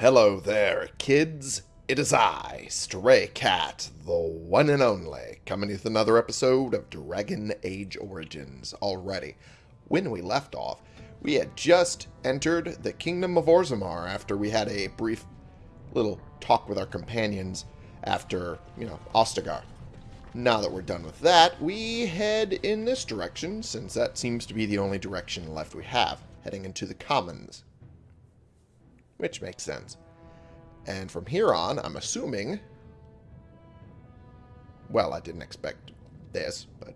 Hello there, kids. It is I, Stray Cat, the one and only, coming with another episode of Dragon Age Origins. Already, when we left off, we had just entered the Kingdom of Orzammar after we had a brief little talk with our companions after, you know, Ostagar. Now that we're done with that, we head in this direction, since that seems to be the only direction left we have, heading into the Commons. Which makes sense. And from here on, I'm assuming... Well, I didn't expect this, but...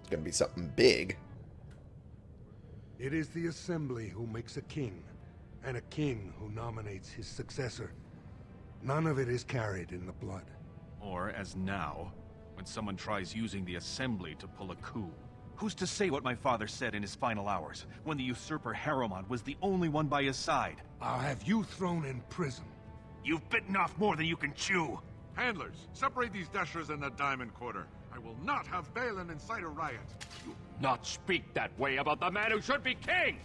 It's going to be something big. It is the Assembly who makes a king, and a king who nominates his successor. None of it is carried in the blood. Or, as now, when someone tries using the Assembly to pull a coup. Who's to say what my father said in his final hours, when the usurper Harrowmont was the only one by his side? I'll have you thrown in prison. You've bitten off more than you can chew! Handlers, separate these dashers and the Diamond Quarter. I will not have Bhelen incite a riot. You not speak that way about the man who should be king!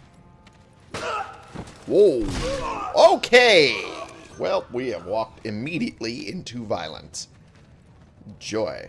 Whoa. Okay. Well, we have walked immediately into violence. Joy.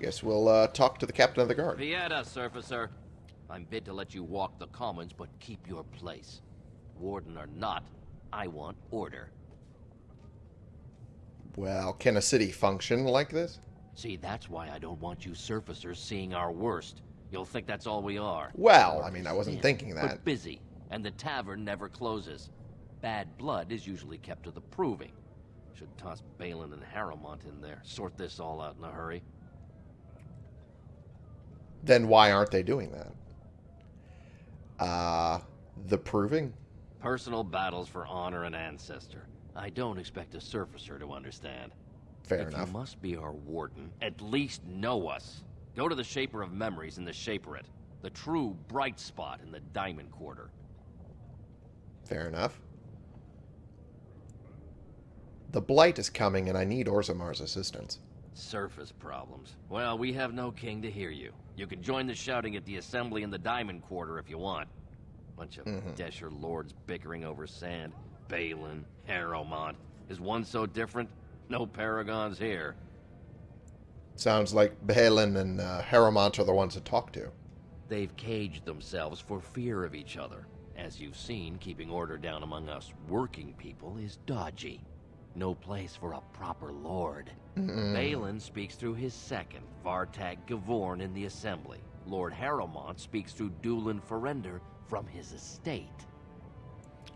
Guess we'll uh, talk to the Captain of the Guard. Vieta, surfacer. I'm bid to let you walk the Commons, but keep your place. Warden or not, I want order. Well, can a city function like this? See, that's why I don't want you surfacers seeing our worst. You'll think that's all we are. Well, I mean, I wasn't Thin, thinking that. But busy, and the tavern never closes. Bad blood is usually kept to the proving. Should toss Bhelen and Harrowmont in there. Sort this all out in a hurry. Then why aren't they doing that? Uh, the proving? Personal battles for honor and ancestor. I don't expect a surfacer to understand. Fair if enough. you must be our warden, at least know us. Go to the Shaper of Memories in the Shaperate. The true bright spot in the Diamond Quarter. Fair enough. The Blight is coming, and I need Orzammar's assistance. Surface problems. Well, we have no king to hear you. You can join the shouting at the assembly in the Diamond Quarter if you want. Bunch of Deshyr lords bickering over sand. Bhelen, Harrowmont. Is one so different? No paragons here. Sounds like Bhelen and uh, Harrowmont are the ones to talk to. They've caged themselves for fear of each other. As you've seen, keeping order down among us working people is dodgy. No place for a proper lord. Bhelen speaks through his second, Vartag Gavorn, in the Assembly. Lord Harrowmont speaks through Dulin Forender from his estate.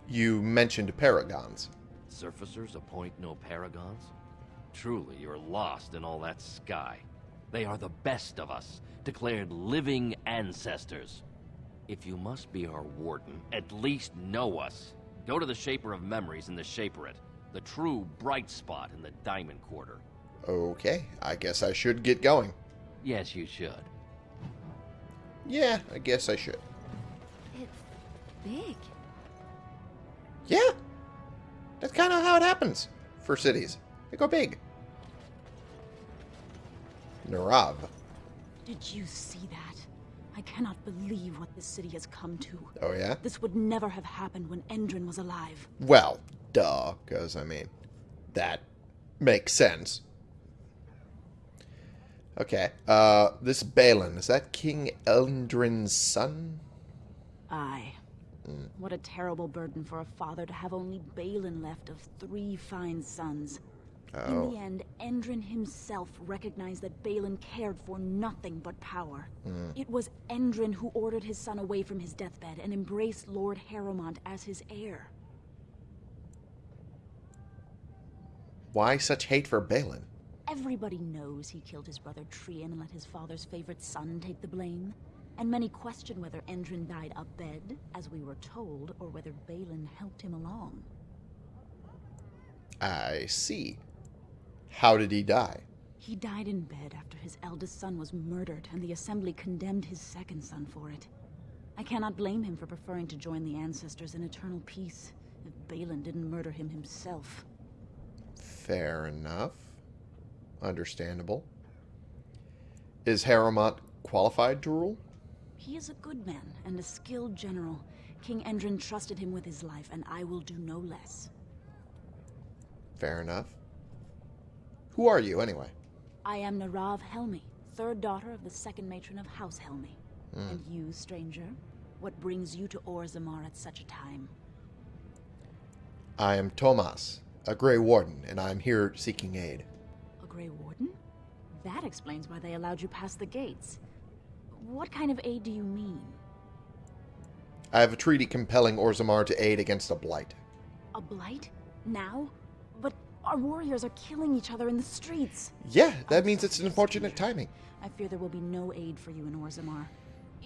You mentioned Paragons. Surfacers appoint no paragons? Truly, you're lost in all that sky. They are the best of us, declared living ancestors. If you must be our warden, at least know us. Go to the Shaper of Memories in the Shaperate, the true bright spot in the Diamond Quarter. Okay, I guess I should get going. Yes, you should. Yeah, I guess I should. It's big. Yeah, that's kind of how it happens for cities. They go big. Nerav. Did you see that? I cannot believe what this city has come to. Oh, yeah? This would never have happened when Endrin was alive. Well, duh, because, I mean, that makes sense. Okay, uh, this Bhelen, is that King Endrin's son? Aye. What a terrible burden for a father to have only Bhelen left of three fine sons. In Oh, the end, Endrin himself recognized that Bhelen cared for nothing but power. It was Endrin who ordered his son away from his deathbed and embraced Lord Harrowmont as his heir. Why such hate for Bhelen? Everybody knows he killed his brother Trian and let his father's favorite son take the blame. and many question whether Endrin died abed, as we were told, or whether Bhelen helped him along. I see. How did he die? He died in bed after his eldest son was murdered, and the Assembly condemned his second son for it. I cannot blame him for preferring to join the ancestors in eternal peace, if Bhelen didn't murder him himself. Fair enough. Understandable. Is Harrowmont qualified to rule? He is a good man and a skilled general. King Endrin trusted him with his life, and I will do no less. Fair enough. Who are you, anyway? I am Nerav Helmi, third daughter of the second matron of House Helmi. Hmm. And you, stranger? What brings you to Orzammar at such a time? I am Tomas, a Grey Warden, and I am here seeking aid. A Grey Warden? That explains why they allowed you past the gates. What kind of aid do you mean? I have a treaty compelling Orzammar to aid against a blight. A blight? Now? But our warriors are killing each other in the streets. Yeah, that means it's an unfortunate timing. I fear there will be no aid for you in Orzammar.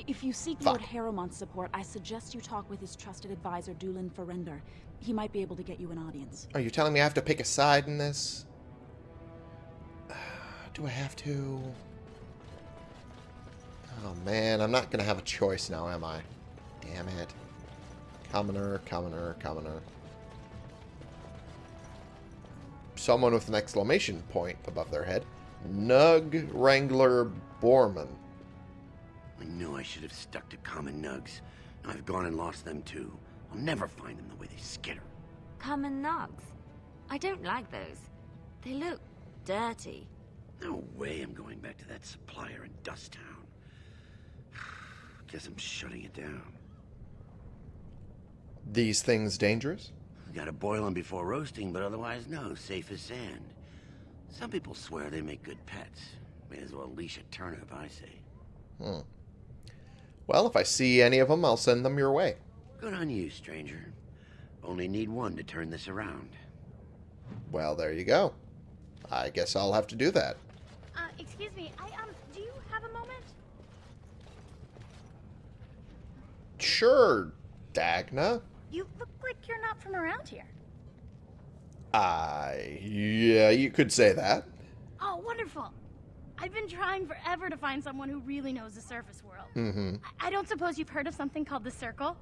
If you seek Fine. Lord Harrowmont's support, I suggest you talk with his trusted advisor, Dulin Forender. He might be able to get you an audience. Are you telling me I have to pick a side in this? Do I have to? Oh man, I'm not gonna have a choice now, am I? Damn it. Commoner, commoner, commoner. Someone with an exclamation point above their head. Nug Wrangler Borman. I knew I should have stuck to common nugs. I've gone and lost them too. I'll never find them the way they skitter. Common nugs. I don't like those. They look dirty. No way I'm going back to that supplier in Dust Town. Guess I'm shutting it down. These things dangerous? Gotta boil them before roasting, but otherwise no, safe as sand. Some people swear they make good pets. May as well leash a turnip, I say. Hmm. Well, if I see any of them, I'll send them your way. Good on you, stranger. Only need one to turn this around. Well, there you go. I guess I'll have to do that. Uh, excuse me, I, um, do you have a moment? Sure, Dagna. You look like you're not from around here. I. Yeah, you could say that. Oh, wonderful. I've been trying forever to find someone who really knows the surface world. Mm-hmm. I, I don't suppose you've heard of something called the Circle?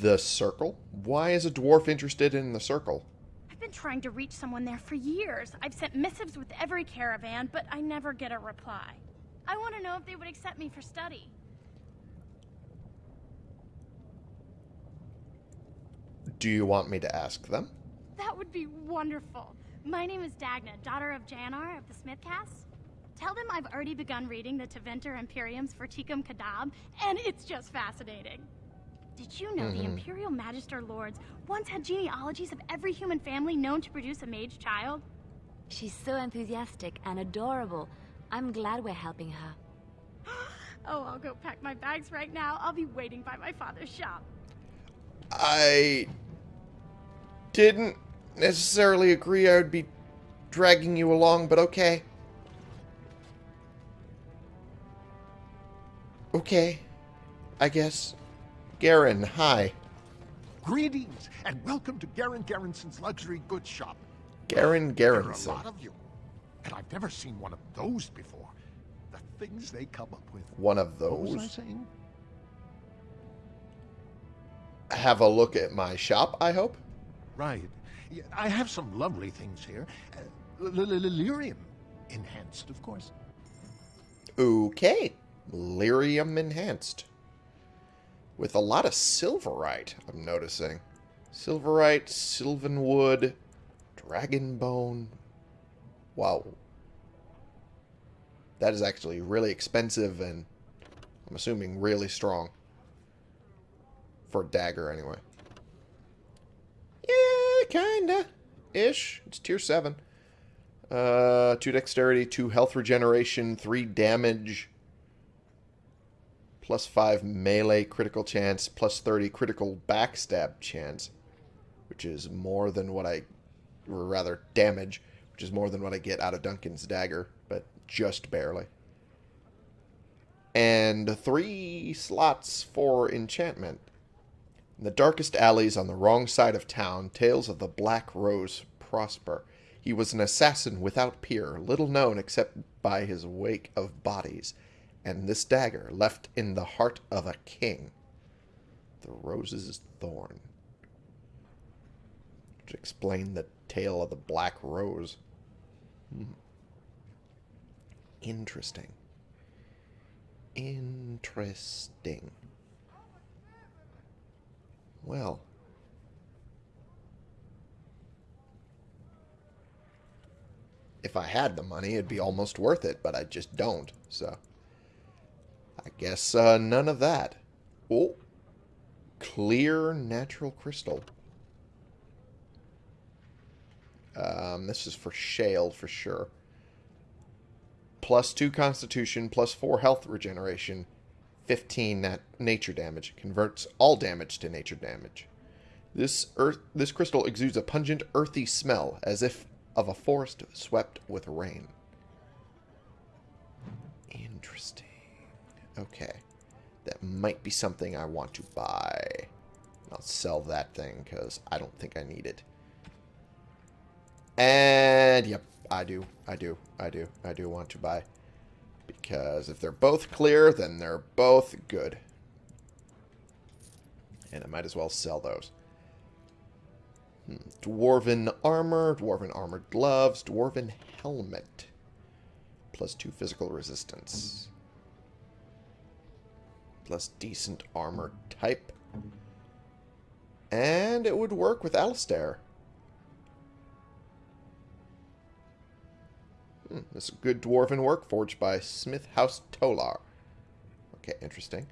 The Circle? Why is a dwarf interested in the Circle? I've been trying to reach someone there for years. I've sent missives with every caravan, but I never get a reply. I want to know if they would accept me for study. Do you want me to ask them? That would be wonderful. My name is Dagna, daughter of Janar of the Smithcast. Tell them I've already begun reading the Tevinter Imperiums for Tikum Kadab, and it's just fascinating. Did you know the Mhm. Imperial Magister Lords once had genealogies of every human family known to produce a mage child? She's so enthusiastic and adorable. I'm glad we're helping her. Oh, I'll go pack my bags right now. I'll be waiting by my father's shop. I didn't necessarily agree I would be dragging you along, but okay. Okay. I guess. Garen, hi. Greetings, and welcome to Garen Garrison's Luxury Goods Shop. Garen There are a lot of you, and I've never seen one of those before. The things they come up with. One of those. What was I saying? Have a look at my shop, I hope. Right. I have some lovely things here. Uh, Lyrium enhanced, of course. Okay. Lyrium enhanced. With a lot of silverite, I'm noticing. Silverite, sylvanwood, dragonbone. Wow. That is actually really expensive and I'm assuming really strong. For a dagger, anyway. Yeah, kinda. Ish. It's tier 7. Uh, 2 dexterity, 2 health regeneration, 3 damage, plus 5 melee critical chance, plus 30 critical backstab chance, which is more than what I, or rather damage, which is more than what I get out of Duncan's dagger, but just barely. and three slots for enchantment. In the darkest alleys on the wrong side of town, tales of the Black Rose prosper. He was an assassin without peer, little known except by his wake of bodies, and this dagger left in the heart of a king. The rose's thorn. To explain the tale of the Black Rose. Hmm. Interesting. Interesting. Well. If I had the money, it'd be almost worth it, but I just don't, so. I guess uh, none of that. Oh. Clear natural crystal. Um, this is for shale for sure. Plus 2 constitution, plus 4 health regeneration, 15 nat nature damage. Converts all damage to nature damage. This earth this crystal exudes a pungent earthy smell as if of a forest swept with rain. Interesting. Okay. That might be something I want to buy. I'll sell that thing because I don't think I need it. And, yep, I do, I do, I do, I do want to buy. Because if they're both clear, then they're both good. And I might as well sell those. Hmm. Dwarven armor, dwarven armored gloves, dwarven helmet. Plus two physical resistance. Plus decent armor type. And it would work with Alistair. Hmm, this is good dwarven work forged by Smith House Tolar. Okay, interesting.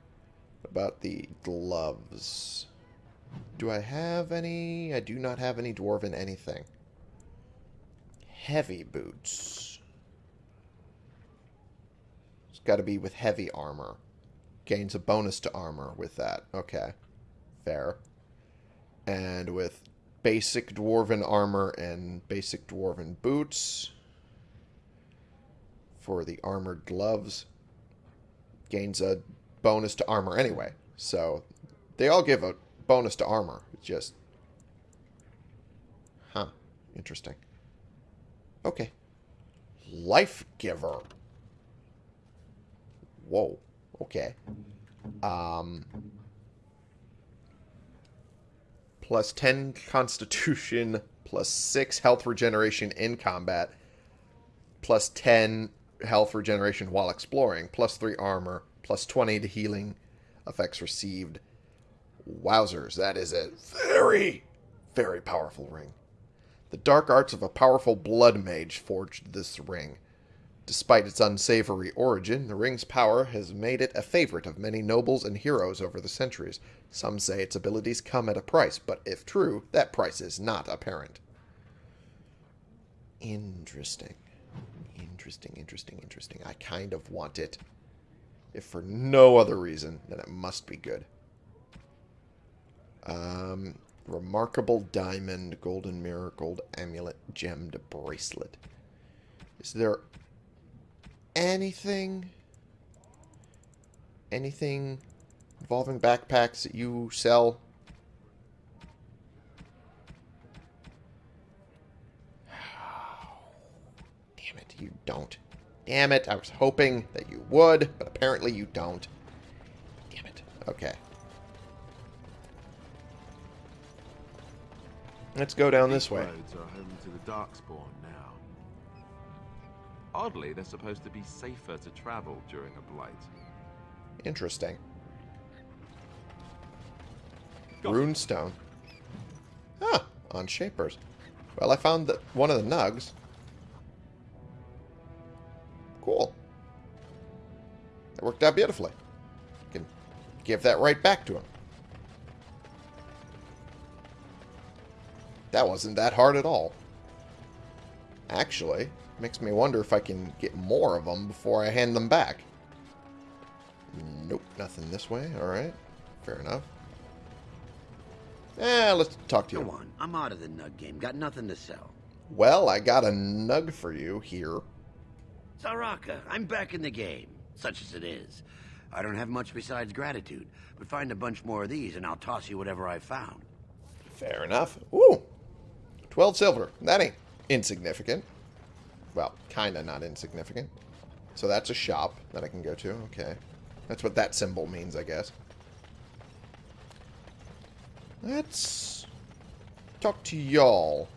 What about the gloves? Do I have any? I do not have any dwarven anything. Heavy boots. It's got to be with heavy armor. Gains a bonus to armor with that. Okay. Fair. And with basic dwarven armor and basic dwarven boots for the armored gloves. Gains a bonus to armor anyway. So they all give a bonus to armor. It's just... Huh. Interesting. Okay. Life Giver. Whoa. Okay. Um... Plus 10 Constitution, plus 6 health regeneration in combat, plus 10 health regeneration while exploring, plus 3 armor, plus 20 to healing effects received. Wowzers, that is a very, very powerful ring. The dark arts of a powerful blood mage forged this ring. Despite its unsavory origin, the ring's power has made it a favorite of many nobles and heroes over the centuries. Some say its abilities come at a price, but if true, that price is not apparent. Interesting. Interesting, interesting, interesting. I kind of want it. If for no other reason, then it must be good. Um, remarkable diamond, golden mirror, gold amulet, gemmed bracelet. Is there anything, anything involving backpacks that you sell? Damn it, you don't. Damn it, I was hoping that you would, but apparently you don't. Damn it. Okay. Let's go down this way. are to the Darkspawn. Oddly, they're supposed to be safer to travel during a blight. Interesting. Runestone. Ah, on Shapers. Well, I found that one of the nugs. Cool. That worked out beautifully. Can give that right back to him. That wasn't that hard at all. Actually, makes me wonder if I can get more of them before I hand them back. Nope, nothing this way. Alright, fair enough. Eh, let's talk to you. Come on, I'm out of the nug game. Got nothing to sell. Well, I got a nug for you here. Saraka, I'm back in the game, such as it is. I don't have much besides gratitude, but find a bunch more of these and I'll toss you whatever I found. Fair enough. Ooh. 12 silver. That ain't insignificant. Well, kinda not insignificant. So that's a shop that I can go to. Okay. That's what that symbol means, I guess. Let's talk to y'all.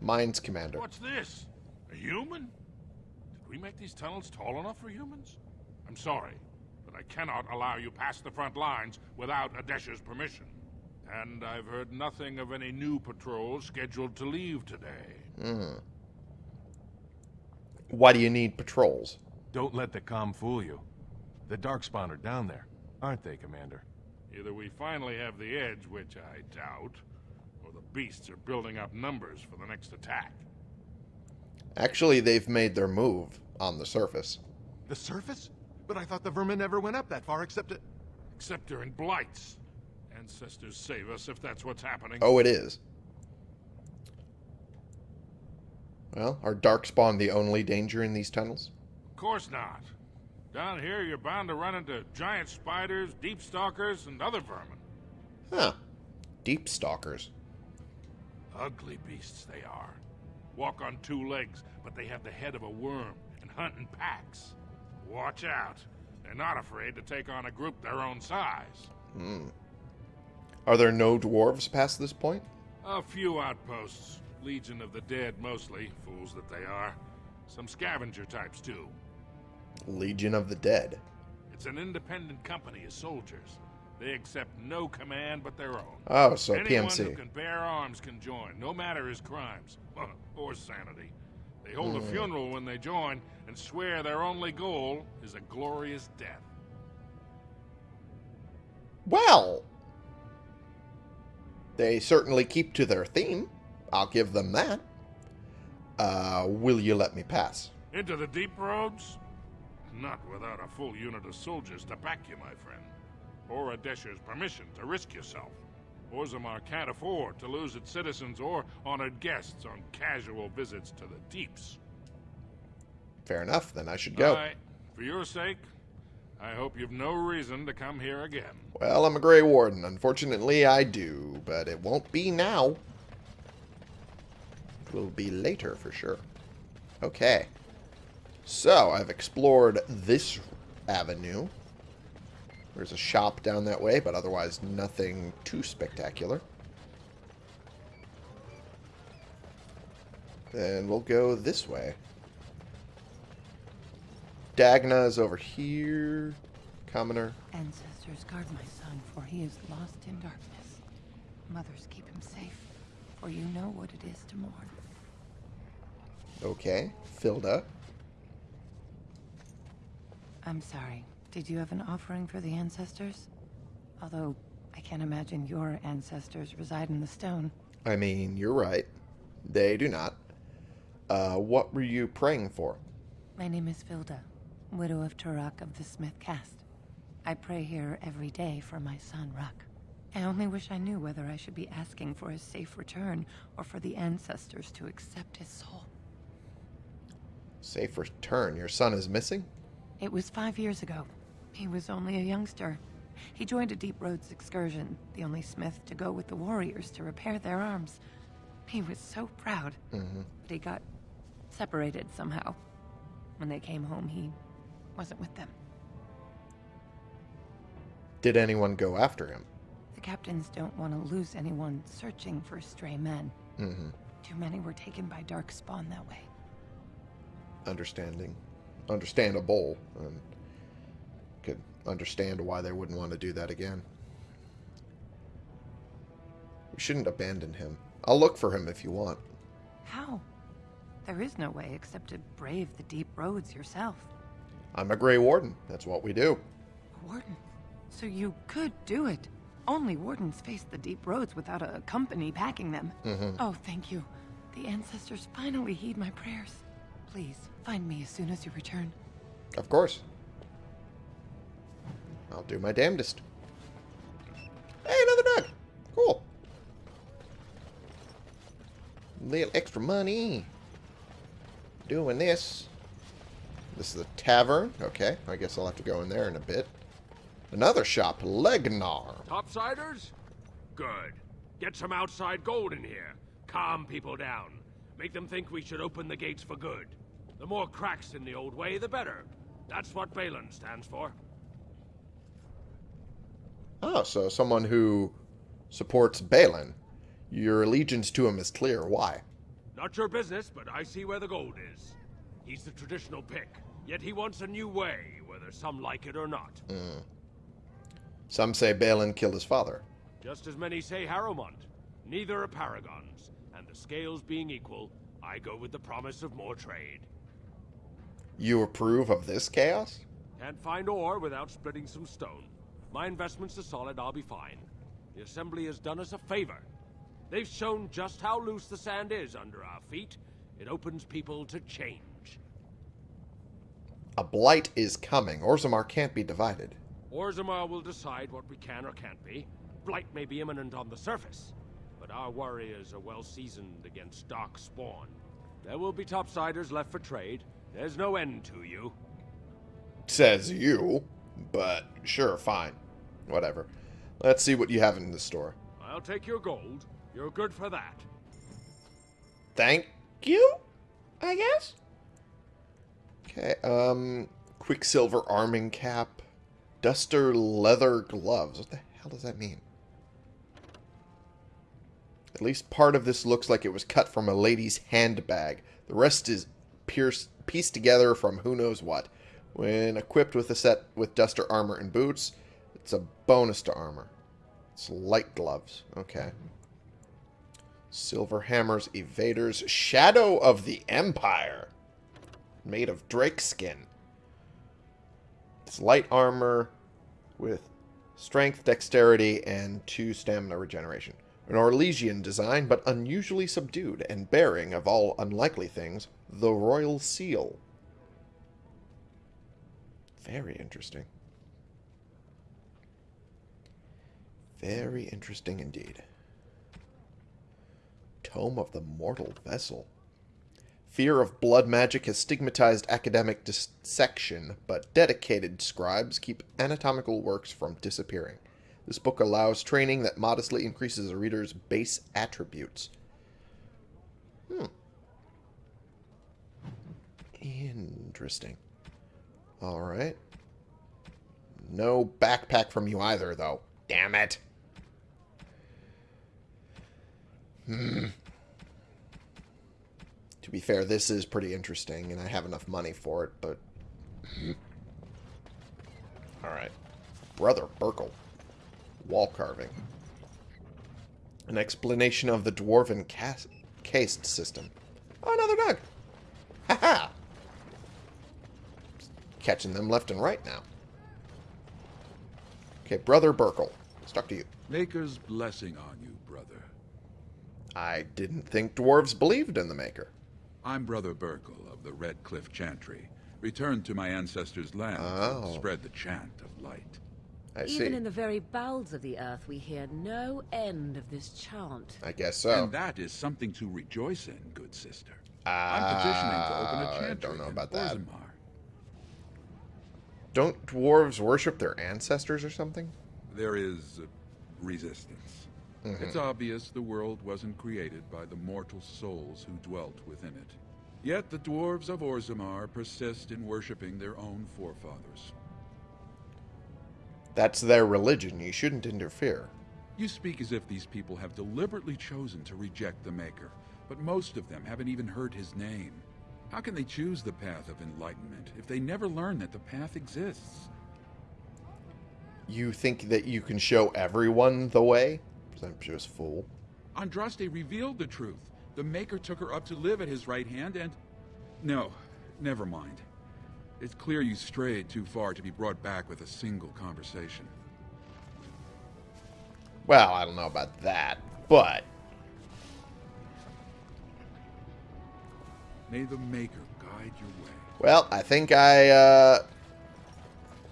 Mines Commander. What's this? A human? Did we make these tunnels tall enough for humans? I'm sorry, but I cannot allow you past the front lines without Adesha's permission. And I've heard nothing of any new patrols scheduled to leave today. Hmm. Why do you need patrols? Don't let the com fool you. The Darkspawn are down there, aren't they, Commander? Either we finally have the edge, which I doubt, or the beasts are building up numbers for the next attack. Actually, they've made their move on the surface. The surface? But I thought the vermin never went up that far except to... Except during blights. Ancestors save us if that's what's happening. Oh, it is. Well, are Darkspawn the only danger in these tunnels? Of course not. Down here, you're bound to run into giant spiders, deep stalkers, and other vermin. Huh. Deep stalkers. Ugly beasts they are. Walk on two legs, but they have the head of a worm and hunt in packs. Watch out. They're not afraid to take on a group their own size. Hmm. Are there no dwarves past this point? A few outposts. Legion of the Dead mostly, fools that they are. Some scavenger types too. Legion of the Dead. It's an independent company of soldiers. They accept no command but their own. Oh, so Anyone PMC. who can bear arms can join, no matter his crimes or sanity. They hold Hmm. a funeral when they join and swear their only goal is a glorious death. Well, they certainly keep to their theme. I'll give them that. Uh, will you let me pass? Into the deep roads? Not without a full unit of soldiers to back you, my friend. Or Adesha's permission to risk yourself. Orzammar can't afford to lose its citizens or honored guests on casual visits to the deeps. Fair enough, then I should go. I, for your sake, I hope you've no reason to come here again. Well, I'm a Grey Warden. Unfortunately, I do, but it won't be now. Will be later for sure. Okay. So, I've explored this avenue. There's a shop down that way, but otherwise nothing too spectacular. Then we'll go this way. Dagna is over here. Commoner. Ancestors, guard my son, for he is lost in darkness. Mothers, keep him safe, for you know what it is to mourn. Okay. Filda. I'm sorry. Did you have an offering for the ancestors? Although, I can't imagine your ancestors reside in the stone. I mean, you're right. They do not. Uh, what were you praying for? My name is Filda, widow of Turok of the Smith caste. I pray here every day for my son, Ruck. I only wish I knew whether I should be asking for his safe return or for the ancestors to accept his soul. Safe return. Your son is missing? It was five years ago. He was only a youngster. He joined a Deep Roads excursion, the only smith to go with the warriors to repair their arms. He was so proud, Mm-hmm. but he got separated somehow. When they came home, he wasn't with them. Did anyone go after him? The captains don't want to lose anyone searching for stray men. Mm-hmm. Too many were taken by Dark Spawn that way. Understanding. Understandable. And could understand why they wouldn't want to do that again. We shouldn't abandon him. I'll look for him if you want. How? There is no way except to brave the deep roads yourself. I'm a Grey Warden. That's what we do. A warden. So you could do it. Only wardens face the deep roads without a company backing them. Mhm. Oh, thank you. The ancestors finally heed my prayers. Please, find me as soon as you return. Of course. I'll do my damnedest. Hey, another dog. Cool. Little extra money. Doing this. This is a tavern. Okay, I guess I'll have to go in there in a bit. Another shop, Legnar. Topsiders? Good. Get some outside gold in here. Calm people down. Make them think we should open the gates for good. The more cracks in the old way, the better. That's what Bhelen stands for. Oh, so someone who supports Bhelen. Your allegiance to him is clear. Why? Not your business, but I see where the gold is. He's the traditional pick, yet he wants a new way, whether some like it or not. Mm. Some say Bhelen killed his father. Just as many say Harrowmont. Neither are paragons, and the scales being equal, I go with the promise of more trade. You approve of this chaos? Can't find ore without splitting some stone. My investments are solid, I'll be fine. The Assembly has done us a favor. They've shown just how loose the sand is under our feet. It opens people to change. A blight is coming. Orzammar can't be divided. Orzammar will decide what we can or can't be. Blight may be imminent on the surface, but our warriors are well seasoned against dark spawn. There will be topsiders left for trade. There's no end to you. Says you, but sure, fine. Whatever. Let's see what you have in the store. I'll take your gold. You're good for that. Thank you, I guess? Okay, um, Quicksilver arming cap, Duster leather gloves. What the hell does that mean? At least part of this looks like it was cut from a lady's handbag. The rest is pierced, pieced together from who knows what. When equipped with a set with Duster armor and boots, it's a bonus to armor. It's light gloves. Okay. Silver hammers, evaders, Shadow of the Empire. Made of drake skin. It's light armor with strength, dexterity, and two stamina regeneration. An Orlesian design, but unusually subdued, and bearing, of all unlikely things, the Royal Seal. Very interesting. Very interesting indeed. Tome of the Mortal Vessel. Fear of blood magic has stigmatized academic dissection, but dedicated scribes keep anatomical works from disappearing. This book allows training that modestly increases a reader's base attributes. Hmm. Interesting. Alright. No backpack from you either, though. Damn it. Hmm. To be fair, this is pretty interesting, and I have enough money for it, but... Alright. Brother Burkel. Wall carving. An explanation of the Dwarven caste system. Oh, another dog! Ha-ha! Catching them left and right now. Okay, Brother Burkel. Stuck to you. Maker's blessing on you, brother. I didn't think dwarves believed in the Maker. I'm Brother Burkel of the Redcliffe Chantry, returned to my ancestors' land oh. to spread the chant of light. I Even see. in the very bowels of the earth, we hear no end of this chant. I guess so. And that is something to rejoice in, good sister. I'm petitioning to open a I chantry I don't know in about that. Orzammar. Don't dwarves worship their ancestors or something? There is resistance. Mhm. It's obvious the world wasn't created by the mortal souls who dwelt within it. Yet the dwarves of Orzammar persist in worshipping their own forefathers. That's their religion. You shouldn't interfere. You speak as if these people have deliberately chosen to reject the Maker, but most of them haven't even heard his name. How can they choose the path of enlightenment if they never learn that the path exists? You think that you can show everyone the way? Presumptuous fool. Andraste revealed the truth. The Maker took her up to live at his right hand and... No, never mind. It's clear you strayed too far to be brought back with a single conversation. Well, I don't know about that, but May the Maker guide your way. well, I think I uh,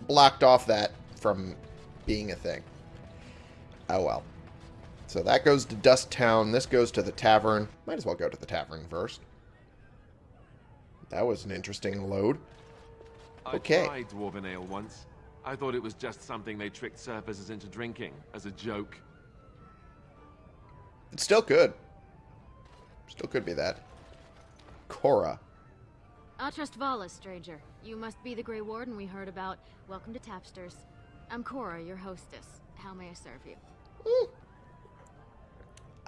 blocked off that from being a thing. Oh well. So that goes to Dust Town. This goes to the tavern. Might as well go to the tavern first. That was an interesting load. Okay. I Okay. tried dwarven ale once. I thought it was just something they tricked surfacers into drinking, as a joke. It still could. Still could be that. Cora. Atrast vala, stranger. You must be the Grey Warden we heard about. Welcome to Tapsters. I'm Cora, your hostess. How may I serve you? Hmm.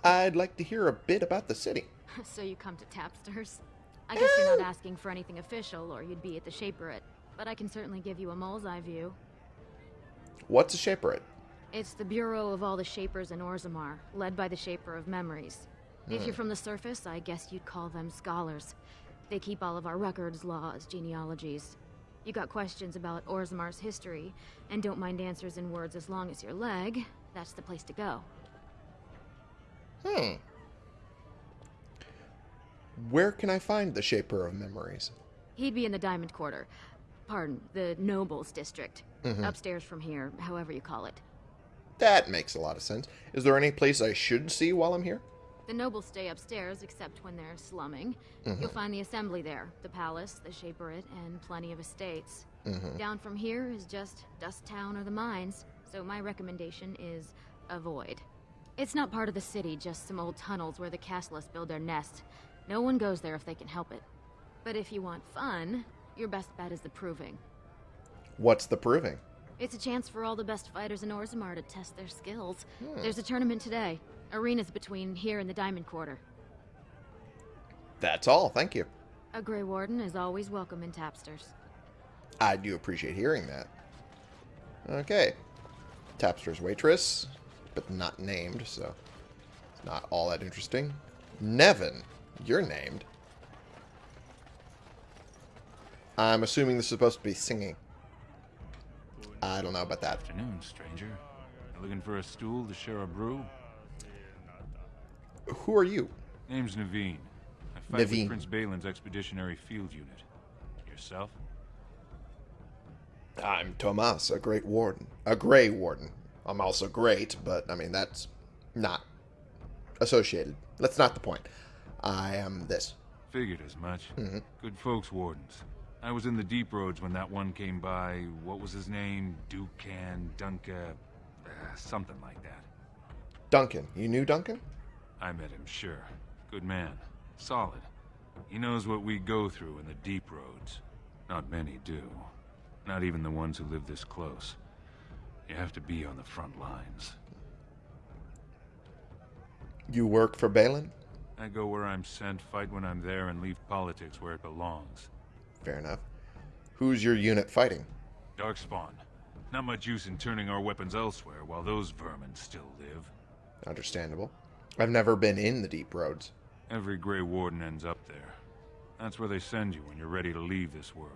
I'd like to hear a bit about the city. so you come to Tapsters? I guess you're not hmm. asking for anything official, or you'd be at the Shaperate. But I can certainly give you a mole's eye view. What's a Shaperate? It's the bureau of all the Shapers in Orzammar, led by the Shaper of Memories. If Hmm. you're from the surface, I guess you'd call them scholars. They keep all of our records, laws, genealogies. You got questions about Orzammar's history, and don't mind answers in words as long as your leg, that's the place to go. Hmm. Where can I find the Shaper of Memories? He'd be in the Diamond Quarter. Pardon, the Nobles District. Mhm. Upstairs from here, however you call it. That makes a lot of sense. Is there any place I should see while I'm here? The nobles stay upstairs, except when they're slumming. Mhm. You'll find the assembly there, the palace, the Shaperate, and plenty of estates. Mhm. Down from here is just Dust Town or the mines, so my recommendation is avoid. It's not part of the city, just some old tunnels where the castless build their nests. No one goes there if they can help it. But if you want fun, your best bet is the Proving. What's the proving? It's a chance for all the best fighters in Orzammar to test their skills. Hmm. There's a tournament today. Arenas between here and the Diamond Quarter. That's all, thank you. A Grey Warden is always welcome in Tapsters. I do appreciate hearing that. Okay. Tapster's waitress, but not named, so it's not all that interesting. Nevin, you're named. I'm assuming this is supposed to be singing. I don't know about that. Afternoon, stranger. Looking for a stool to share a brew? Who are you? Name's Naveen. I fight Naveen. with Prince Bhelen's expeditionary field unit. Yourself? I'm Tomas, a great warden. A gray warden. I'm also great, but I mean, that's not associated. That's not the point. I am this. Figured as much. Mhm. Good folks, wardens. I was in the deep roads when that one came by. What was his name? Dukan, Dunka, uh, something like that. Duncan. You knew Duncan? I met him, sure. Good man. Solid. He knows what we go through in the deep roads. Not many do. Not even the ones who live this close. You have to be on the front lines. You work for Bhelen? I go where I'm sent, fight when I'm there, and leave politics where it belongs. Fair enough. Who's your unit fighting? Darkspawn. Not much use in turning our weapons elsewhere while those vermin still live. Understandable. I've never been in the deep roads. Every Grey Warden ends up there. That's where they send you when you're ready to leave this world.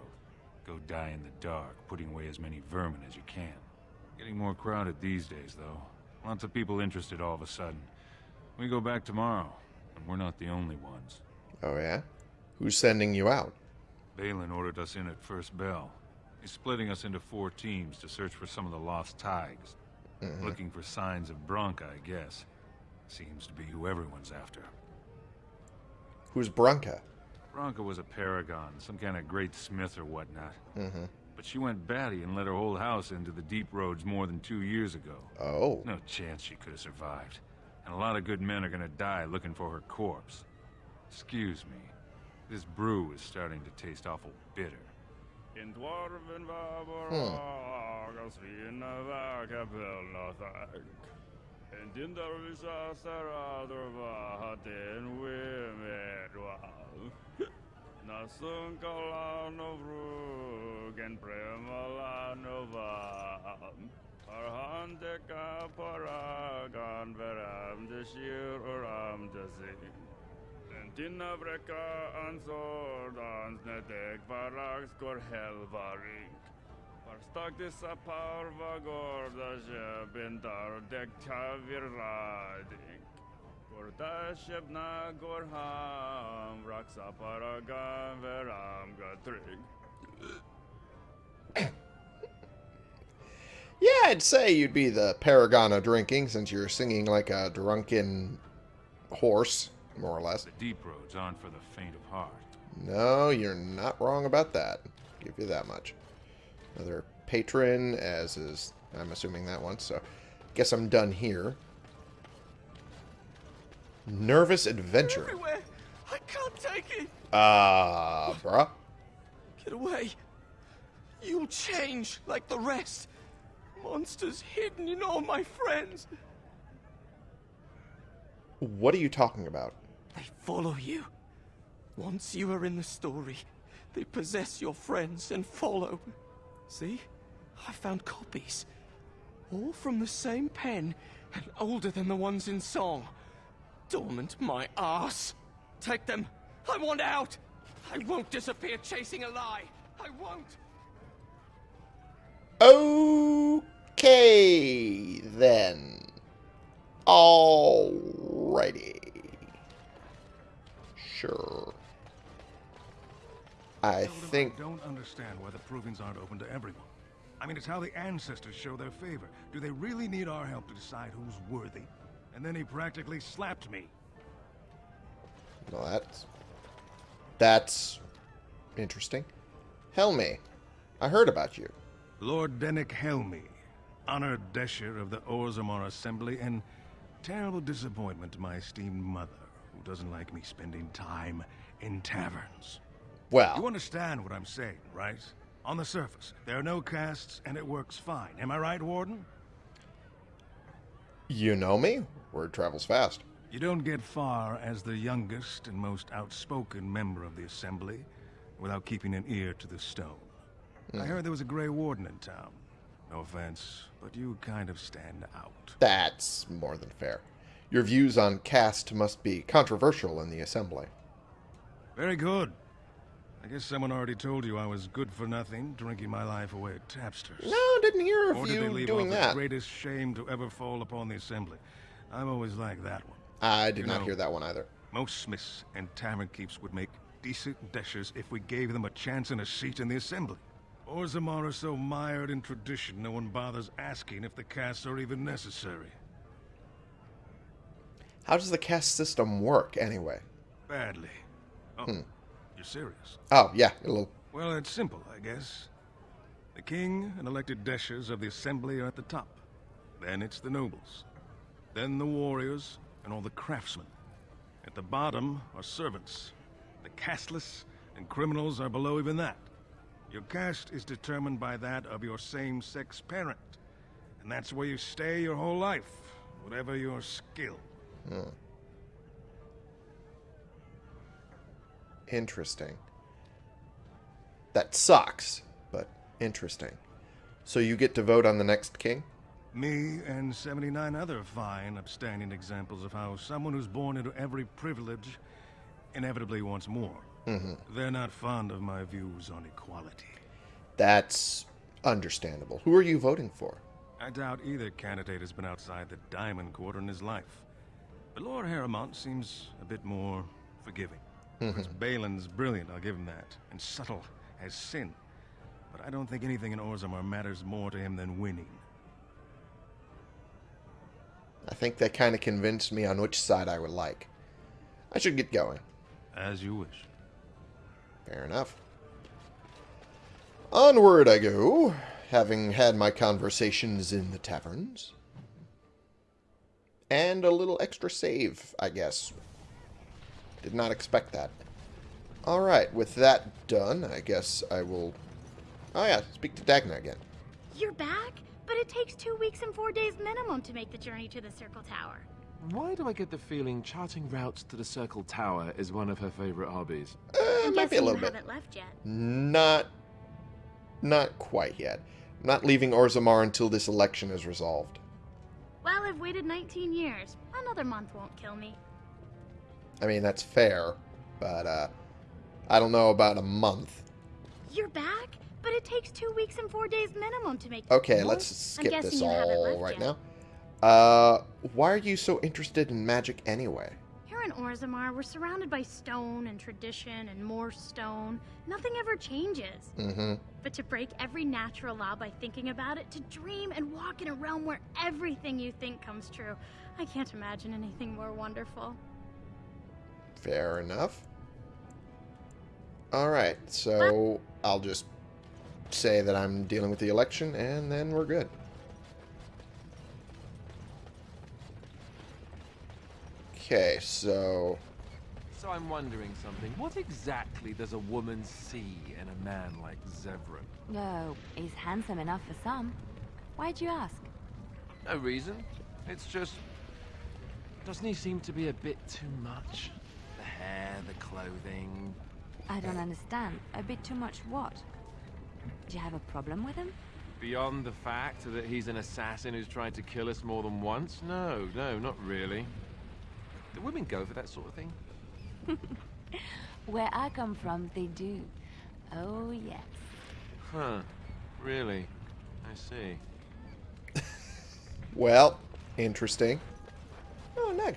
Go die in the dark, putting away as many vermin as you can. Getting more crowded these days, though. Lots of people interested all of a sudden. We go back tomorrow, and we're not the only ones. Oh, yeah? Who's sending you out? Bhelen ordered us in at first bell. He's splitting us into four teams to search for some of the lost thaigs. Mhm. Looking for signs of Branka, I guess. Seems to be who everyone's after. Who's Branka? Branka was a paragon, some kind of great smith or whatnot. Mm-hmm. But she went batty and let her whole house into the deep roads more than two years ago. Oh. No chance she could have survived. And a lot of good men are gonna die looking for her corpse. Excuse me. This brew is starting to taste awful bitter. In dwarven Hmm. Vaboragas fina vakapelnathag. En dindarvisa saradrva den wimedwal. Nasunkalano vrug en premalano vam. Arhandeka paragan veram deshir uram dezin. En dina vreka ansordans nedek varag skor helvaring. Varstak dissa parva gorda bindar dek tavir rading. Gorda shebna gorham raksa paragan veram gadring. Yeah, I'd say you'd be the paragon of drinking since you're singing like a drunken horse, more or less. The deep roads aren't for the faint of heart. No, you're not wrong about that. Give you that much. Another patron, as is, I'm assuming that one. So, guess I'm done here. Nervous adventure. Everywhere. I can't take it. Ah, uh, bruh. Get away. You'll change like the rest. Monsters hidden in all my friends. What are you talking about? They follow you. Once you are in the story, they possess your friends and follow. See? I found copies. All from the same pen and older than the ones in song. Dormant my ass. Take them. I want out. I won't disappear chasing a lie. I won't. Okay, then. Alrighty. Sure. I think... I don't understand why the provings aren't open to everyone. I mean, it's how the ancestors show their favor. Do they really need our help to decide who's worthy? And then he practically slapped me. Well, that's... That's... interesting. Helmi, I heard about you. Lord Dennick Helmi, honored Deshyr of the Orzammar Assembly, and terrible disappointment to my esteemed mother, who doesn't like me spending time in taverns. Well... You understand what I'm saying, right? On the surface, there are no castes, and it works fine. Am I right, Warden? You know me. Word travels fast. You don't get far as the youngest and most outspoken member of the Assembly without keeping an ear to the stone. Mm. I Hmm. heard there was a Grey Warden in town. No offense, but you kind of stand out. That's more than fair. Your views on caste must be controversial in the Assembly. Very good. I guess someone already told you I was good for nothing, drinking my life away at tapsters. No, didn't hear of or did they leave doing off that. the greatest shame to ever fall upon the Assembly? I've always liked that one. I did You not know, hear that one either. Most smiths and tavern keeps would make decent deshyrs if we gave them a chance and a seat in the Assembly. Or Orzammar are so mired in tradition, no one bothers asking if the castes are even necessary. How does the caste system work, anyway? Badly. Oh, Hmm. You're serious? Oh, yeah, a little... Well, it's simple, I guess. The king and elected deshyrs of the assembly are at the top. Then it's the nobles. Then the warriors and all the craftsmen. At the bottom are servants. The casteless and criminals are below even that. Your caste is determined by that of your same-sex parent. And that's where you stay your whole life, whatever your skill. Hmm. Interesting. That sucks, but interesting. So you get to vote on the next king? Me and 79 other fine, upstanding examples of how someone who's born into every privilege inevitably wants more. Mhm. They're not fond of my views on equality. That's understandable. Who are you voting for? I doubt either candidate has been outside the Diamond Quarter in his life. But Lord Harrowmont seems a bit more forgiving. Mhm. Bhelen's brilliant, I'll give him that, and subtle as sin. But I don't think anything in Orzammar matters more to him than winning. I think that kind of convinced me on which side I would like. I should get going. As you wish. Fair enough. Onward I go, having had my conversations in the taverns. And a little extra save, I guess. Did not expect that. Alright, with that done, I guess I will... Oh yeah, speak to Dagna again. You're back? But it takes two weeks and four days minimum to make the journey to the Circle Tower. Why do I get the feeling charting routes to the Circle Tower is one of her favorite hobbies? Uh, I'm might be a little you bit. haven't left yet. Not... Not quite yet. I'm not leaving Orzammar until this election is resolved. Well, I've waited 19 years. Another month won't kill me. I mean, that's fair, but, uh... I don't know about a month. You're back? But it takes two weeks and four days minimum to make. Okay, let's skip this all right yet. now. Uh, why are you so interested in magic anyway? Here in Orzammar, we're surrounded by stone and tradition and more stone. Nothing ever changes. Mm-hmm. But to break every natural law by thinking about it, to dream and walk in a realm where everything you think comes true, I can't imagine anything more wonderful. Fair enough. Alright, so I'll just say that I'm dealing with the election, and then we're good. Okay, so... So I'm wondering something. What exactly does a woman see in a man like Zevran? Oh, he's handsome enough for some. Why'd you ask? No reason. It's just... Doesn't he seem to be a bit too much? The hair, the clothing... I don't uh, understand. A bit too much what? Do you have a problem with him? Beyond the fact that he's an assassin who's tried to kill us more than once? No, no, not really. Do women go for that sort of thing? Where I come from, they do. Oh, yes. Huh. Really? I see. Well, interesting. Oh, Neg.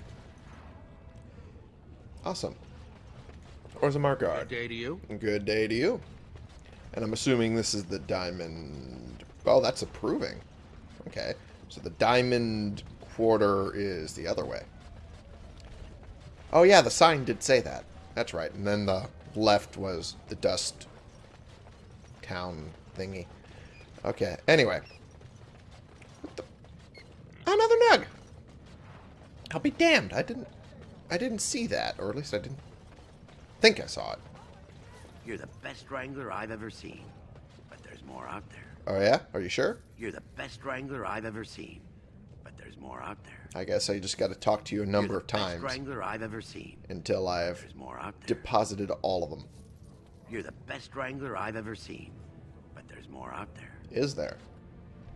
Awesome. Orzammar Guard. Good day to you. Good day to you. And I'm assuming this is the diamond... Oh, that's approving. Okay. So the diamond quarter is the other way. Oh, yeah, the sign did say that. That's right. And then the left was the dust town thingy. Okay. Anyway. Another nug. I'll be damned. I didn't I didn't see that, or at least I didn't think I saw it. You're the best wrangler I've ever seen. But there's more out there. Oh yeah? Are you sure? You're the best wrangler I've ever seen. But there's more out there. I guess I just got to talk to you a number You're of the best times wrangler I've ever seen. until out there. deposited all of them. You're the best wrangler I've ever seen. But there's more out there. Is there?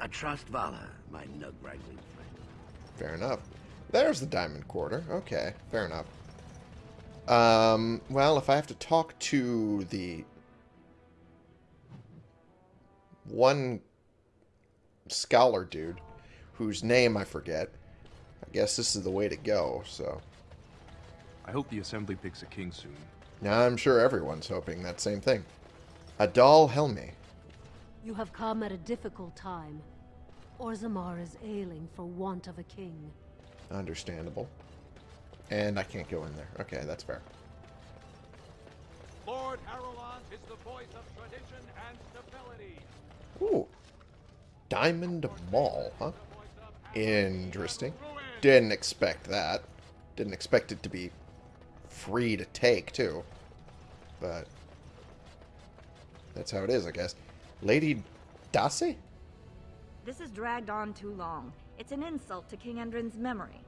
Atrast vala, my nug wrangling friend. Fair enough. There's the diamond quarter. Okay, fair enough. Um, well, if I have to talk to the one scholar dude whose name I forget, I guess this is the way to go, so. I hope the Assembly picks a king soon. Now I'm sure everyone's hoping that same thing. Adal Helmi. You have come at a difficult time. Orzammar is ailing for want of a king. Understandable. And I can't go in there. Okay, that's fair. Lord Harrowmont is the voice of tradition and stability. Ooh. Diamond Mall, huh? Interesting. Didn't expect that. Didn't expect it to be free to take, too. But that's how it is, I guess. Lady Dassy? This has dragged on too long. It's an insult to King Endrin's memory.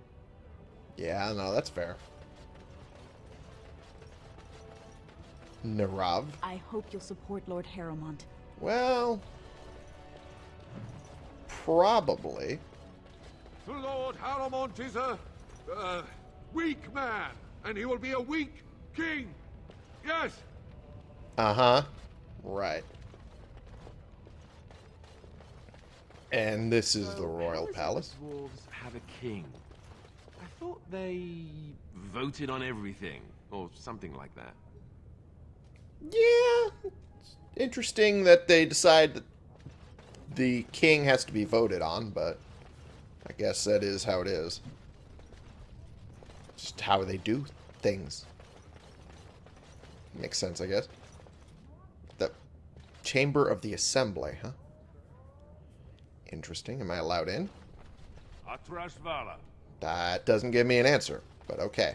Yeah, no, that's fair. Nerav? I hope you'll support Lord Harrowmont. Well, probably. The Lord Harrowmont is a, uh, weak man, and he will be a weak king. Yes, Uh-huh. Right. And this is the royal palace. Dwarves have a king. I thought they voted on everything, or something like that. Yeah. It's interesting that they decide that the king has to be voted on, but I guess that is how it is. Just how they do things. Makes sense, I guess. The Chamber of the Assembly, huh? Interesting. Am I allowed in? That doesn't give me an answer, but okay.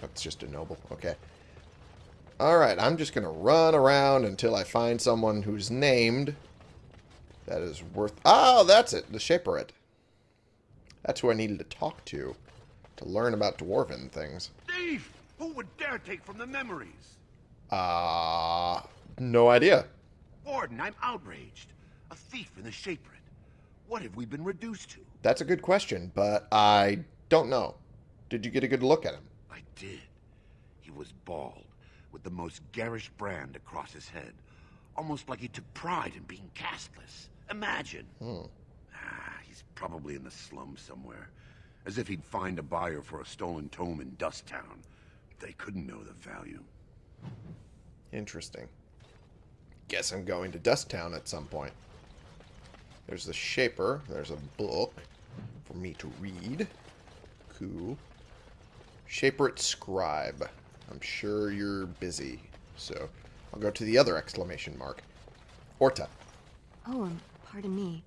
That's just a noble. Okay. Alright, I'm just going to run around until I find someone who's named that is worth... Oh, that's it. The Shaperate. That's who I needed to talk to to learn about Dwarven things. Thief! Who would dare take from the memories? Uh, no idea. Warden, I'm outraged. A thief in the Shaperate. What have we been reduced to? That's a good question, but I don't know. Did you get a good look at him? I did. He was bald, with the most garish brand across his head. Almost like he took pride in being casteless. Imagine. Hmm. Ah, he's probably in the slums somewhere. As if he'd find a buyer for a stolen tome in Dust Town. They couldn't know the value. Interesting. Guess I'm going to Dust Town at some point. There's the Shaper. There's a book for me to read. Cool. Shaperate Scribe. I'm sure you're busy. So, I'll go to the other exclamation mark. Orta. Oh, um, pardon me.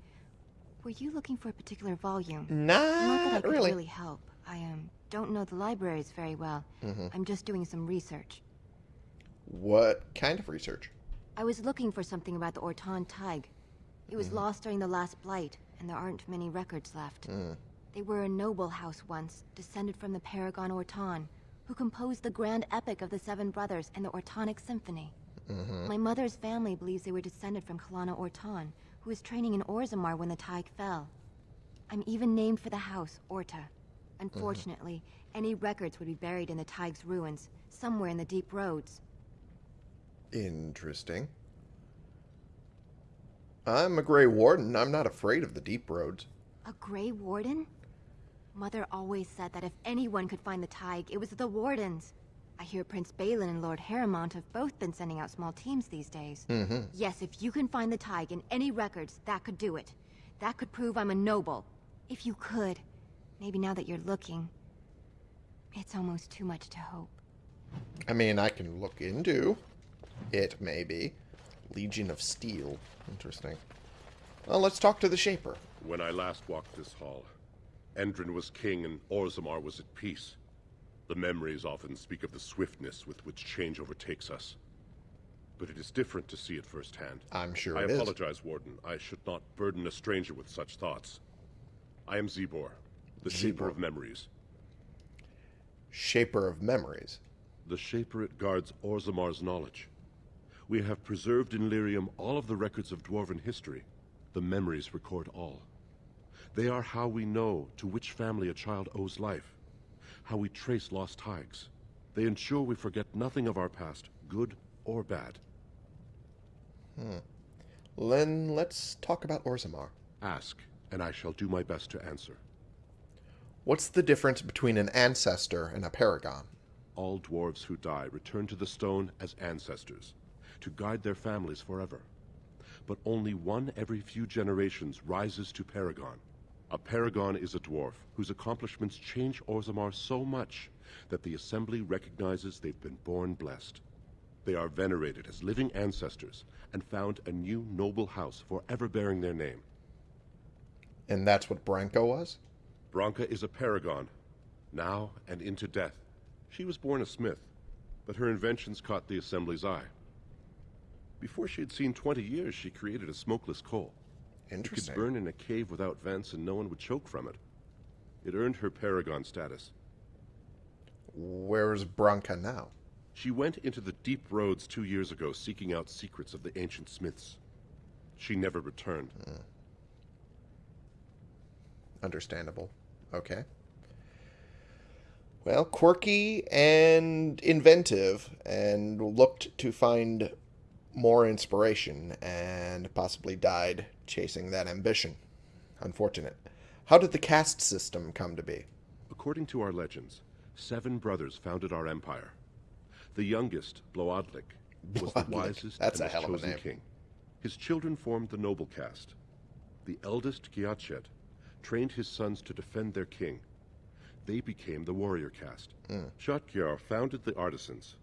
Were you looking for a particular volume? Not Not that I could really. really help. I um don't know the libraries very well. Mhm. I'm just doing some research. What kind of research? I was looking for something about the Ortan thaig. It was Mhm. lost during the last blight, and there aren't many records left. Mm. They were a noble house once, descended from the Paragon Ortan, who composed the grand epic of the Seven Brothers and the Ortonic Symphony. Mhm. My mother's family believes they were descended from Kalana Ortan, who was training in Orzammar when the thaig fell. I'm even named for the house, Orta. Unfortunately, any records would be buried in the thaig's ruins, somewhere in the deep roads. Interesting. I'm a Grey Warden. I'm not afraid of the deep roads. A Grey Warden? Mother always said that if anyone could find the thaig, it was the Wardens. I hear Prince Bhelen and Lord Harrowmont have both been sending out small teams these days. Mhm. Yes, if you can find the thaig in any records, that could do it. That could prove I'm a noble. If you could. Maybe now that you're looking. It's almost too much to hope. I mean, I can look into it, maybe. Legion of Steel. Interesting. Well, let's talk to the Shaper. When I last walked this hall, Endrin was king and Orzammar was at peace. The memories often speak of the swiftness with which change overtakes us. But it is different to see it firsthand. I'm sure I it is. apologize, Warden. I should not burden a stranger with such thoughts. I am Czibor, the Shaper of Memories. Shaper of Memories. The Shaper it guards Orzammar's knowledge. We have preserved in Lyrium all of the records of Dwarven history. The memories record all. They are how we know to which family a child owes life, how we trace lost thaigs. They ensure we forget nothing of our past, good or bad. Hmm. Then let's talk about Orzammar. Ask, and I shall do my best to answer. What's the difference between an ancestor and a paragon? All dwarves who die return to the stone as ancestors, to guide their families forever. But only one every few generations rises to Paragon. A Paragon is a dwarf whose accomplishments change Orzammar so much that the Assembly recognizes they've been born blessed. They are venerated as living ancestors and found a new noble house forever bearing their name. And that's what Branka was? Branka is a paragon, now and into death. She was born a smith, but her inventions caught the Assembly's eye. Before she had seen 20 years, she created a smokeless coal. Interesting. It could burn in a cave without vents and no one would choke from it. It earned her paragon status. Where's Branka now? She went into the deep roads two years ago seeking out secrets of the ancient smiths. She never returned. Hmm. Understandable. Okay. Well, quirky and inventive, and looked to find more inspiration, and possibly died chasing that ambition. Unfortunate. How did the caste system come to be? According to our legends, seven brothers founded our empire. The youngest, Bloadlik, was the wisest That's and a hell of a chosen name. king. His children formed the noble caste. The eldest, Giachet, trained his sons to defend their king. They became the warrior caste. Hmm. Shatkyar founded the artisans.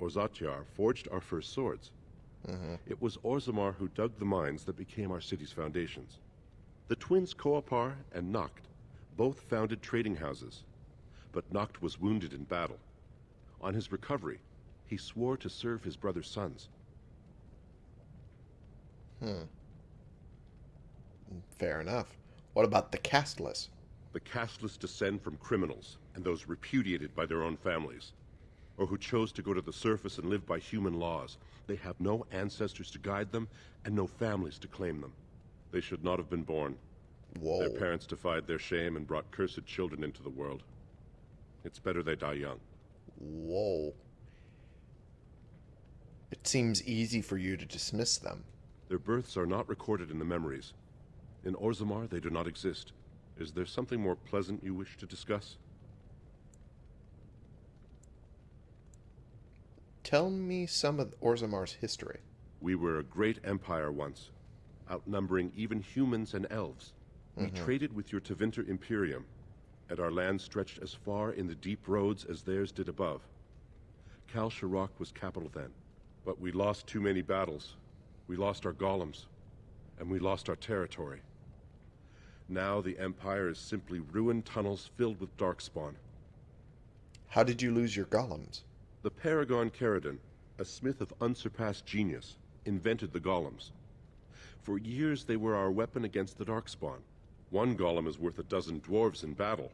Orzatyar forged our first swords. Mm-hmm. It was Orzammar who dug the mines that became our city's foundations. The twins Koapar and Noct both founded trading houses, but Noct was wounded in battle. On his recovery, he swore to serve his brother's sons. Hmm. Fair enough. What about the casteless? The casteless descend from criminals and those repudiated by their own families, or who chose to go to the surface and live by human laws. They have no ancestors to guide them and no families to claim them. They should not have been born. Whoa. Their parents defied their shame and brought cursed children into the world. It's better they die young. Whoa. It seems easy for you to dismiss them. Their births are not recorded in the memories. In Orzammar, they do not exist. Is there something more pleasant you wish to discuss? Tell me some of Orzammar's history. We were a great empire once, outnumbering even humans and elves. We Mhm. traded with your Tevinter Imperium, and our land stretched as far in the deep roads as theirs did above. Kal Sharok was capital then. But we lost too many battles. We lost our golems. And we lost our territory. Now the Empire is simply ruined tunnels filled with Darkspawn. How did you lose your golems? The Paragon Caridon, a smith of unsurpassed genius, invented the golems. For years they were our weapon against the Darkspawn. One golem is worth a dozen dwarves in battle.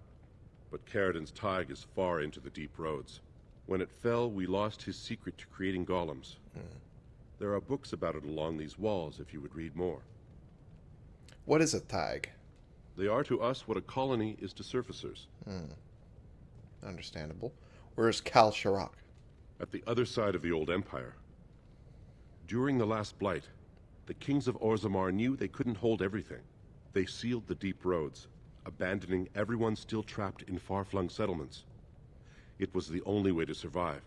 But Caridon's thaig is far into the deep roads. When it fell, we lost his secret to creating golems. There are books about it along these walls if you would read more. What is a thaig? They are to us what a colony is to surfacers. Hmm. Understandable. Where's Kal Sharok? At the other side of the old empire. During the last blight, the kings of Orzammar knew they couldn't hold everything. They sealed the deep roads, abandoning everyone still trapped in far-flung settlements. It was the only way to survive.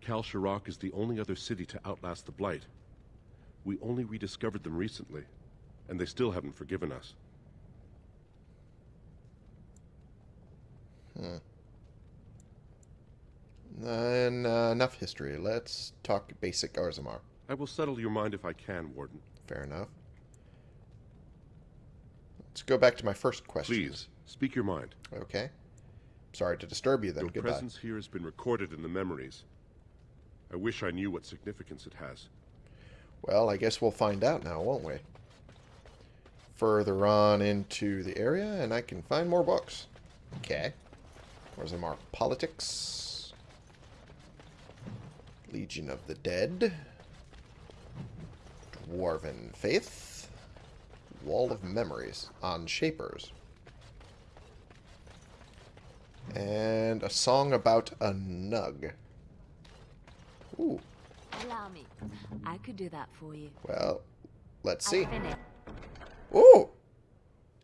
Kal Sharok is the only other city to outlast the blight. We only rediscovered them recently, and they still haven't forgiven us. Hmm. Then uh, enough history. Let's talk basic Orzammar. I will settle your mind if I can, Warden. Fair enough. Let's go back to my first question. Please, speak your mind. Okay. Sorry to disturb you then. Your Goodbye. presence here has been recorded in the memories. I wish I knew what significance it has. Well, I guess we'll find out now, won't we? Further on into the area, and I can find more books. Okay. Orzammar Politics. Legion of the Dead. Dwarven Faith. Wall of Memories on Shapers. And a song about a nug. Ooh. Allow me. I could do that for you. Well, let's see. Ooh!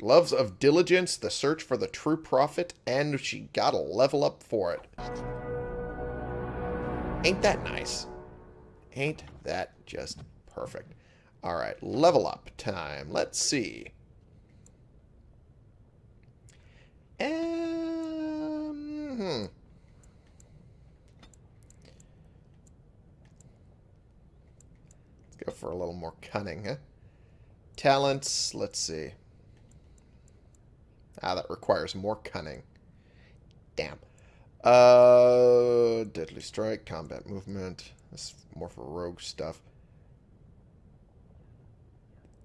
Loves of Diligence, The Search for the True Prophet, and she got a level up for it. Ain't that nice? Ain't that just perfect? Alright, level up time. Let's see. Um, hmm. Let's go for a little more cunning, huh? Talents, let's see. Ah, that requires more cunning. Damn. Uh, Deadly Strike, Combat Movement. This is more for rogue stuff.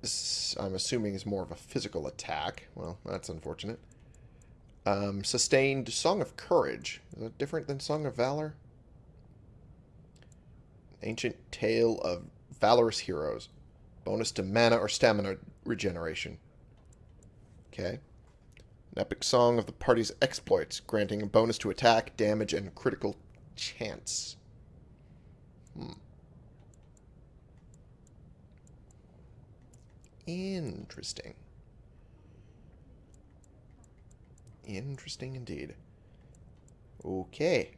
This, I'm assuming, is more of a physical attack. Well, that's unfortunate. Um, sustained Song of Courage. Is that different than Song of Valor? Ancient Tale of Valorous Heroes. Bonus to mana or stamina regeneration. Okay. An epic song of the party's exploits, granting a bonus to attack, damage, and critical chance. Hmm. Interesting. Interesting indeed. Okay.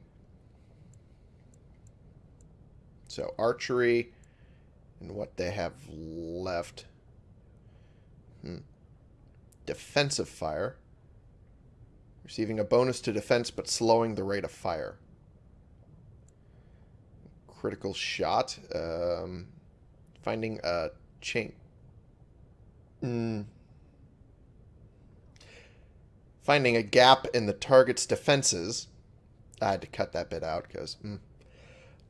So, archery and what they have left. Hmm. Defensive fire. Receiving a bonus to defense but slowing the rate of fire. Critical shot. Um, finding a chain. Mm. Finding a gap in the target's defenses. I had to cut that bit out because mm,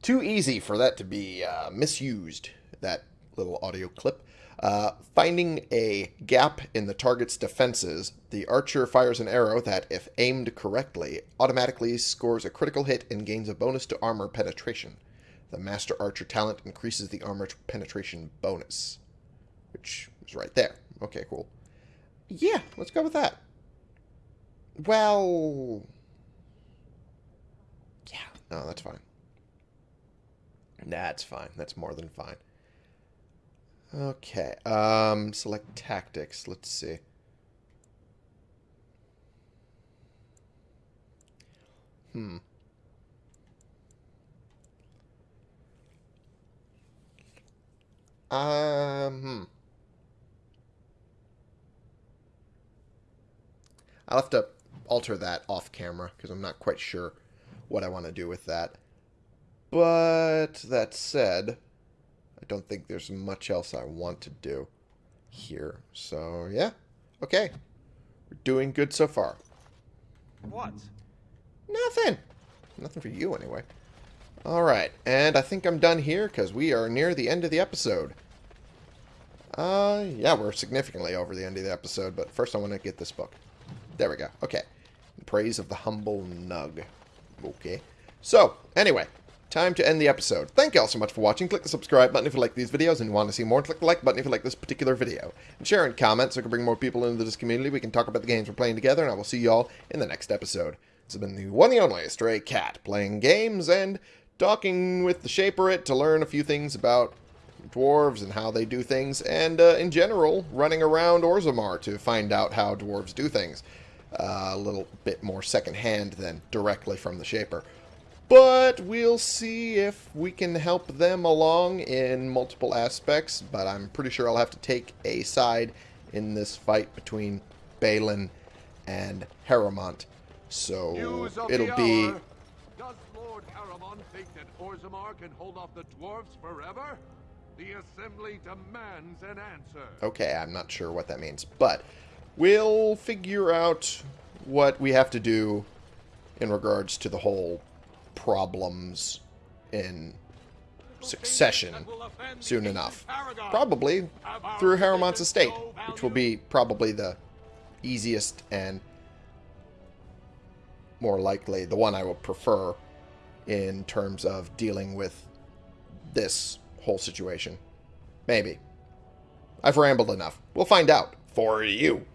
too easy for that to be uh, misused. That little audio clip. Uh, finding a gap in the target's defenses, the archer fires an arrow that, if aimed correctly, automatically scores a critical hit and gains a bonus to armor penetration. The Master Archer talent increases the armor penetration bonus, which is right there. Okay, cool. Yeah, let's go with that. Well, yeah, no, that's fine. That's fine. That's more than fine. Okay. Um, select tactics. Let's see. Hmm. Um, hmm. I'll have to alter that off camera because I'm not quite sure what I want to do with that. But that said, don't think there's much else I want to do here. So, yeah. Okay. We're doing good so far. What? Nothing. Nothing for you, anyway. Alright, and I think I'm done here because we are near the end of the episode. Uh, yeah, we're significantly over the end of the episode, but first I want to get this book. There we go. Okay. In praise of the humble nug. Okay. So, anyway, time to end the episode. Thank you all so much for watching. Click the subscribe button if you like these videos and you want to see more. Click the like button if you like this particular video. And share and comment so we can bring more people into this community. We can talk about the games we're playing together, and I will see you all in the next episode. This has been the one and only Stray Cat, playing games and talking with the Shaperate to learn a few things about dwarves and how they do things, and uh, in general, running around Orzammar to find out how dwarves do things. Uh, a little bit more secondhand than directly from the Shaper. But we'll see if we can help them along in multiple aspects, but I'm pretty sure I'll have to take a side in this fight between Bhelen and Harrowmont. So it'll be. Does Lord Harrowmont think that Orzammar can hold off the dwarves forever? The Assembly demands an answer. Okay, I'm not sure what that means, but we'll figure out what we have to do in regards to the whole problems in succession soon enough. Probably through Harrowmont's estate, which will be probably the easiest and more likely the one I would prefer in terms of dealing with this whole situation. Maybe. I've rambled enough. We'll find out for you.